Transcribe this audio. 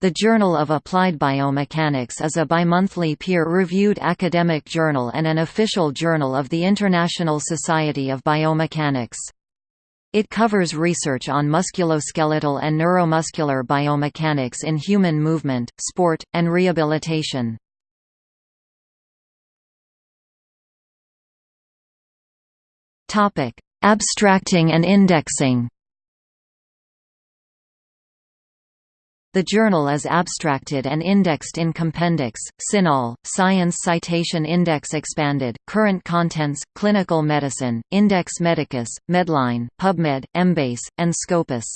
The Journal of Applied Biomechanics is a bimonthly peer-reviewed academic journal and an official journal of the International Society of Biomechanics. It covers research on musculoskeletal and neuromuscular biomechanics in human movement, sport, and rehabilitation. Abstracting and indexing The journal is abstracted and indexed in Compendex, CINAHL, Science Citation Index Expanded, Current Contents, Clinical Medicine, Index Medicus, Medline, PubMed, Embase, and Scopus.